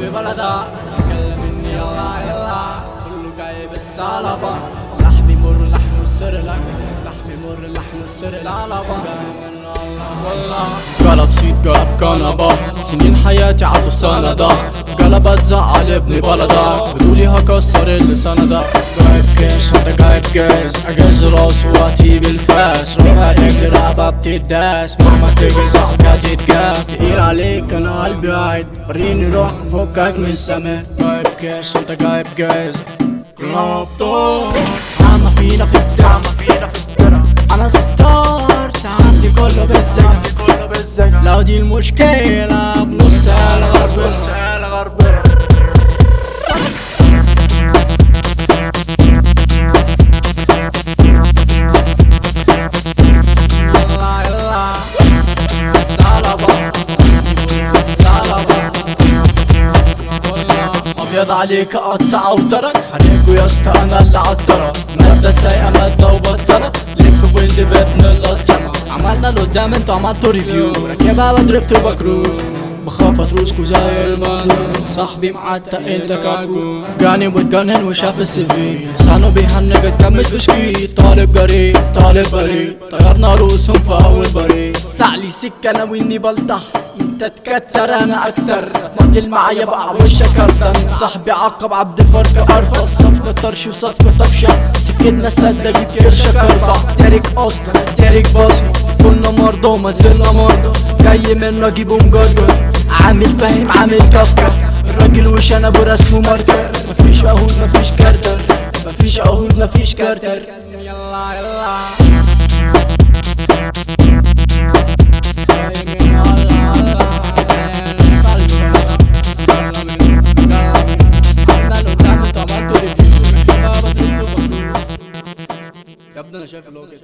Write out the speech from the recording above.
ببلدها كلمني يلا يلا كله جايب السلطة لحمي مر لحم السر لك لحمي مر لحم السر العلبة قلب سيد قلب كنبة. سنين حياتي عدوا سندة. قلبت زعل ابن بلدك بدولي هكسر اللسان ده جايب كيش انت جايب جاز اجاز راس واتي بالفاس. روح رجل رقبة بتداس. مهما تجري صاحبي هتتجاب تقيل عليك أنا قلبي قاعد وريني روح فكك من السماء انت جايب جاز كلابتو عم فينا في الدم دي المشكلة بنص الغرب أبيض عليك أقطع أوترك. عليكوا يا اسطى أنا اللي عطرة مادة سايقة مادة وبطلة ليك ويلد بابن اللطمة عملنا اللي قدام أنتوا عملتوا ريفيو راكبها بدريفت وبكروز بخبط روسكو زي المندوب صاحبي معتق انت كاكو جاني واتجنن وشاف السي في لسانه بيهنج اتجمد في شكيت طالب جريء طالب بريء طيرنا رؤوسهم في اول بريء سعلي سكة أنا واني بلطح انت تكتر أنا أكتر مقتل معايا بقى وشك اردن صاحبي عقب عبد الفرق ارفض صفقة طرش وصفقة طفشة سكتنا السدة جيب كرشك أربع تارك أصلا تارك بصمة كنا مرضى وما زلنا مرضى جاي منه اجيبه مجرجر عامل فاهم عامل كفكة الراجل وش أنا برسمه ماركر مفيش عهود مفيش كارتر مفيش عهود مفيش كارتر يلا يلا يا ابني أنا شايف اللي هو كده.